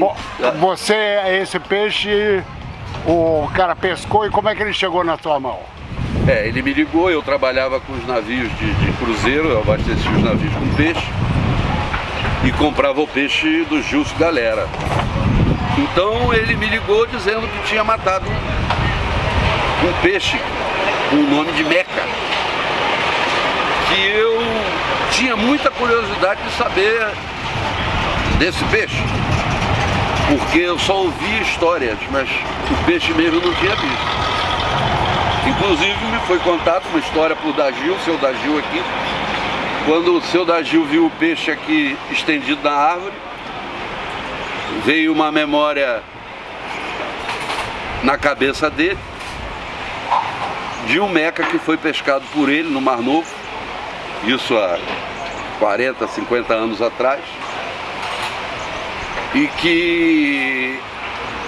Bom, Você, esse peixe, o cara pescou e como é que ele chegou na sua mão? É, ele me ligou, eu trabalhava com os navios de, de cruzeiro, eu abastecia os navios com peixe e comprava o peixe do Gilson Galera. Então ele me ligou dizendo que tinha matado um, um peixe com o nome de Meca. Que eu tinha muita curiosidade de saber desse peixe porque eu só ouvia histórias, mas o peixe mesmo não tinha visto. Inclusive me foi contada uma história por Dagil, seu Dagil aqui, quando o seu Dagil viu o peixe aqui estendido na árvore, veio uma memória na cabeça dele de um meca que foi pescado por ele no Mar Novo, isso há 40, 50 anos atrás, e que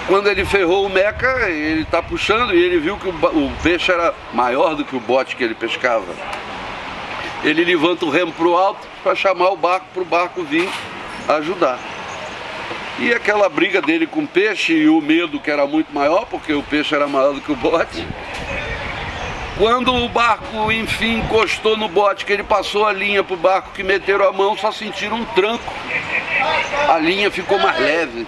quando ele ferrou o meca, ele está puxando e ele viu que o, o, peixe era maior do que o bote que ele pescava. Ele levanta o remo para o alto para chamar o barco para o barco vir ajudar. E aquela briga dele com o peixe e o medo que era muito maior, porque o peixe era maior do que o bote. Quando o barco, enfim, encostou no bote, que ele passou a linha para o barco que meteram a mão, só sentiram um tranco a linha ficou mais leve.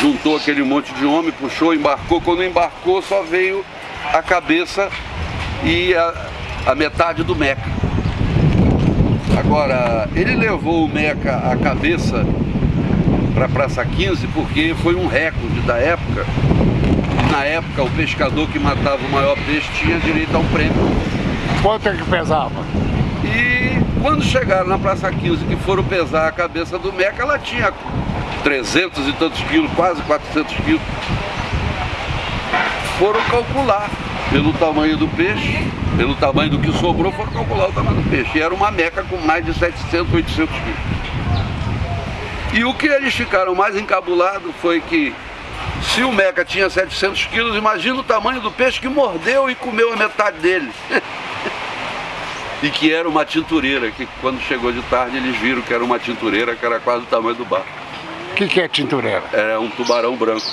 Juntou aquele monte de homem, puxou, embarcou. Quando embarcou, só veio a cabeça e a, a metade do meca. Agora, ele levou o meca, a cabeça, para a Praça 15 porque foi um recorde da época. Na época, o pescador que matava o maior peixe tinha direito a um prêmio. Quanto é que pesava? E quando chegaram na Praça 15 que foram pesar a cabeça do Meca, ela tinha 300 e tantos quilos, quase 400 quilos. Foram calcular pelo tamanho do peixe, pelo tamanho do que sobrou, foram calcular o tamanho do peixe. E era uma meca com mais de 700, 800 quilos. E o que eles ficaram mais encabulados foi que se o meca tinha 700 quilos, imagina o tamanho do peixe que mordeu e comeu a metade dele. e que era uma tintureira, que quando chegou de tarde eles viram que era uma tintureira, que era quase o tamanho do barco. O que, que é tintureira? Era um tubarão branco.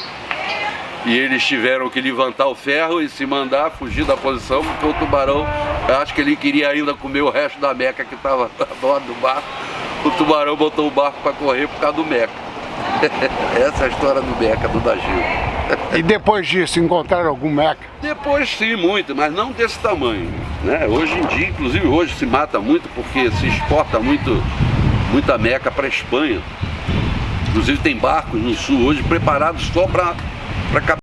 E eles tiveram que levantar o ferro e se mandar fugir da posição, porque o tubarão, eu acho que ele queria ainda comer o resto da meca que estava a bordo do barco. O tubarão botou o barco para correr por causa do meca. Essa é a história do meca, do Dagil. E depois disso, encontraram algum meca? Depois sim, muito, mas não desse tamanho. Né? Hoje em dia, inclusive hoje se mata muito porque se exporta muito, muita meca para a Espanha. Inclusive tem barcos no sul hoje preparados só para